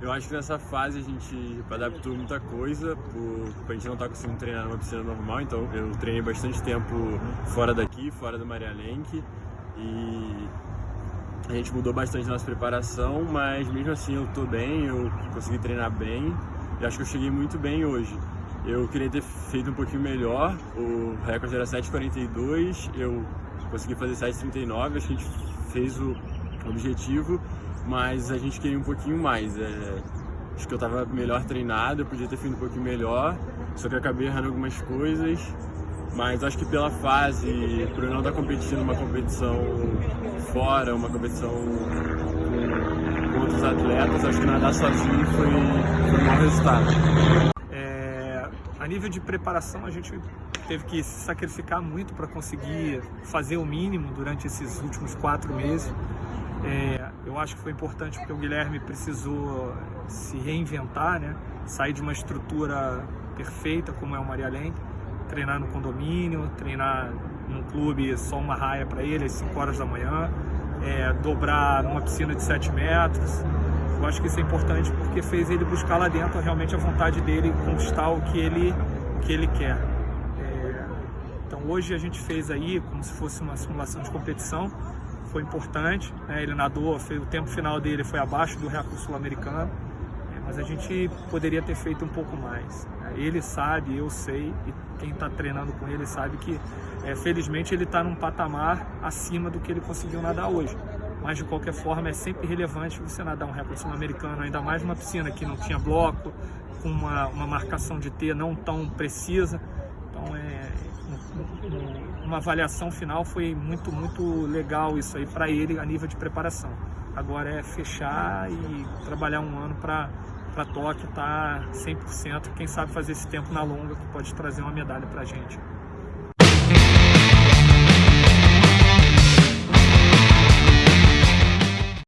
Eu acho que nessa fase a gente adaptou muita coisa, por, a gente não tá conseguindo treinar numa piscina normal, então eu treinei bastante tempo fora daqui, fora do Maria Lenk, e a gente mudou bastante nossa preparação, mas mesmo assim eu tô bem, eu consegui treinar bem, e acho que eu cheguei muito bem hoje. Eu queria ter feito um pouquinho melhor, o recorde era 7,42, eu consegui fazer 7,39, acho que a gente fez o objetivo, mas a gente queria um pouquinho mais. É, acho que eu estava melhor treinado, eu podia ter feito um pouquinho melhor, só que acabei errando algumas coisas. Mas acho que pela fase, por eu não estar competindo uma competição fora, uma competição com outros atletas, acho que nadar sozinho foi, foi um bom resultado. É, a nível de preparação, a gente teve que se sacrificar muito para conseguir fazer o mínimo durante esses últimos quatro meses. É, eu acho que foi importante porque o Guilherme precisou se reinventar, né? sair de uma estrutura perfeita como é o Maria Lenk, treinar no condomínio, treinar num clube só uma raia para ele às 5 horas da manhã, é, dobrar numa piscina de 7 metros. Eu acho que isso é importante porque fez ele buscar lá dentro realmente a vontade dele conquistar o que ele, o que ele quer. É, então hoje a gente fez aí como se fosse uma simulação de competição, foi importante. Né? Ele nadou, fez, o tempo final dele foi abaixo do recorde sul-americano, é, mas a gente poderia ter feito um pouco mais. Né? Ele sabe, eu sei, e quem está treinando com ele sabe que, é, felizmente, ele está num patamar acima do que ele conseguiu nadar hoje. Mas, de qualquer forma, é sempre relevante você nadar um recorde sul-americano, ainda mais numa piscina que não tinha bloco, com uma, uma marcação de T não tão precisa. Então, é, uma avaliação final foi muito, muito legal isso aí para ele a nível de preparação. Agora é fechar e trabalhar um ano para para Tóquio tá 100%, quem sabe fazer esse tempo na longa que pode trazer uma medalha para a gente.